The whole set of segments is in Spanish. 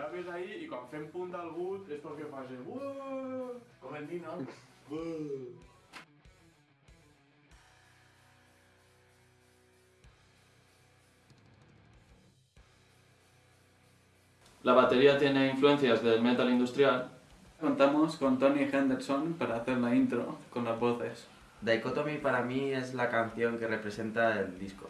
graves ahí i quan fem punt del but és perquè faci Uuuh! Com hem dit, no? La batería tiene influencias del metal industrial. Contamos con Tony Henderson para hacer la intro con las voces. Dichotomy para mí es la canción que representa el disco.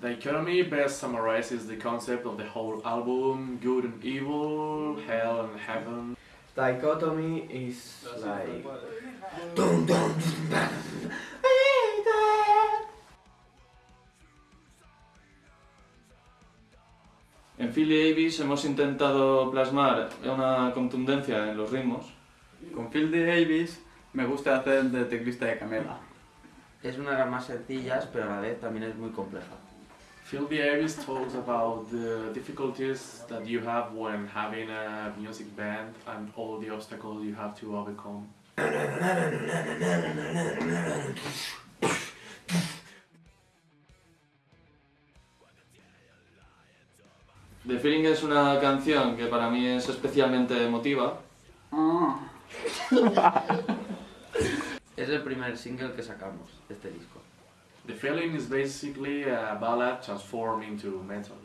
The economy best summarizes the concept of the whole album, good and evil, hell and heaven. Dichotomy is like... En Philly Davis hemos intentado plasmar una contundencia en los ritmos. Con Phil D. Davis me gusta hacer de teclista de Camela. Es una de las más sencillas, pero a la vez también es muy compleja. Phil Davis talks about the difficulties that you have when having a music band and all the obstacles you have to overcome. The Feeling es una canción que para mí es especialmente emotiva. Es el primer single que sacamos de este disco. The feeling is basically a ballad transformed into metal.